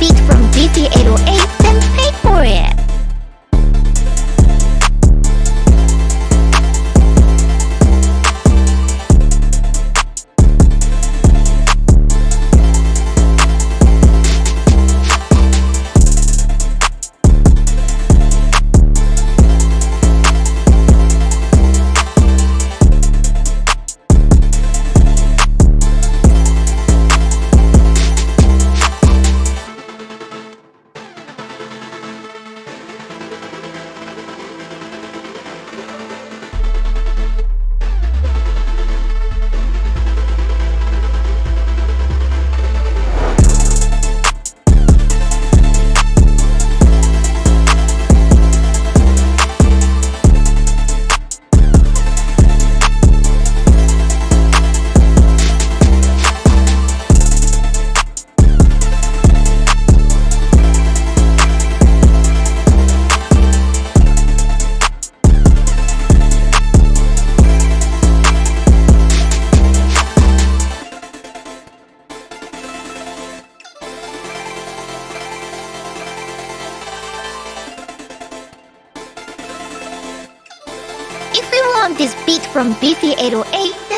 beat from BT808 this beat from Beefy808